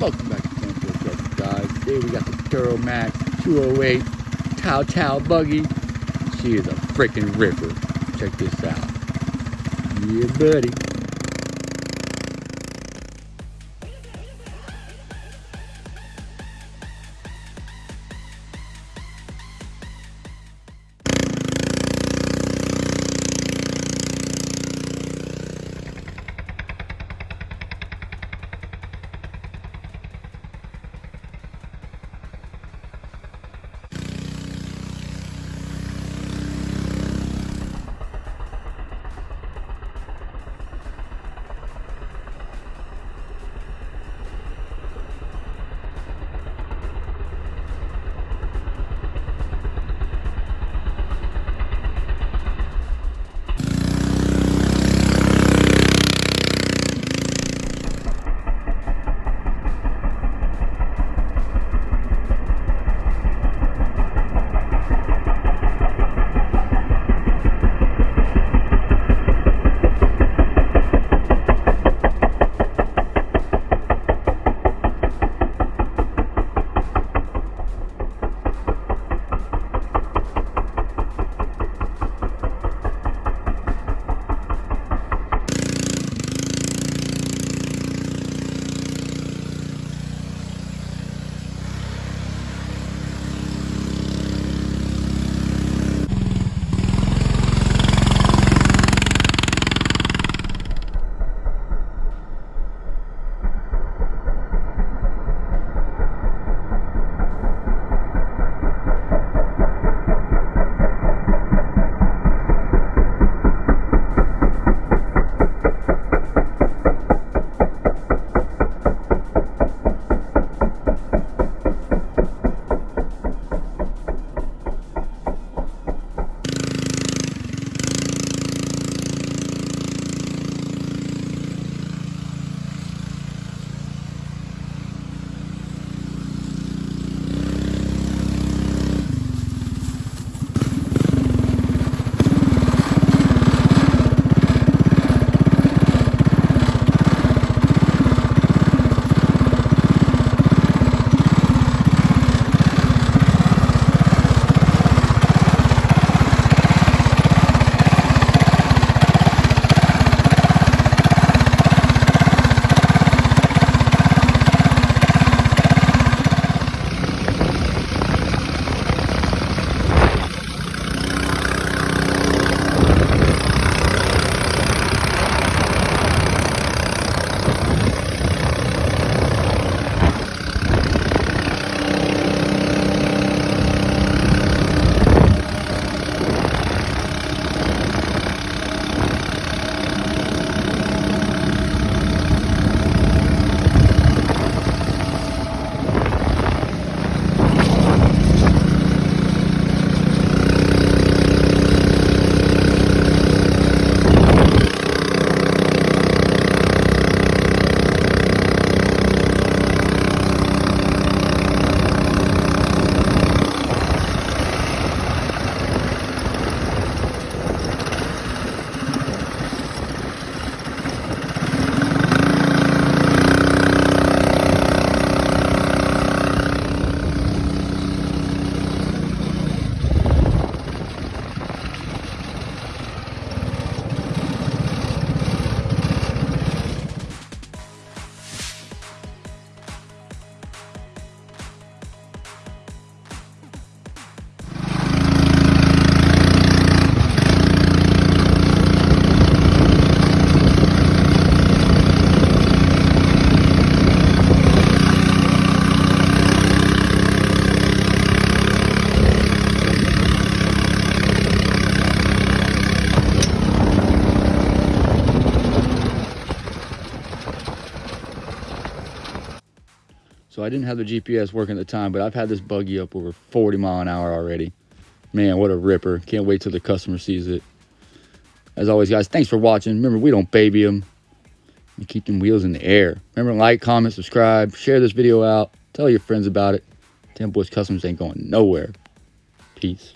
Welcome back to Tempo Trucks, guys. Today we got the Duramax 208 Tao Tao buggy. She is a freaking ripper. Check this out. Yeah, buddy. So I didn't have the GPS working at the time, but I've had this buggy up over 40 mile an hour already. Man, what a ripper. Can't wait till the customer sees it. As always, guys, thanks for watching. Remember, we don't baby them. We keep them wheels in the air. Remember, like, comment, subscribe, share this video out. Tell your friends about it. Ten Boys Customs ain't going nowhere. Peace.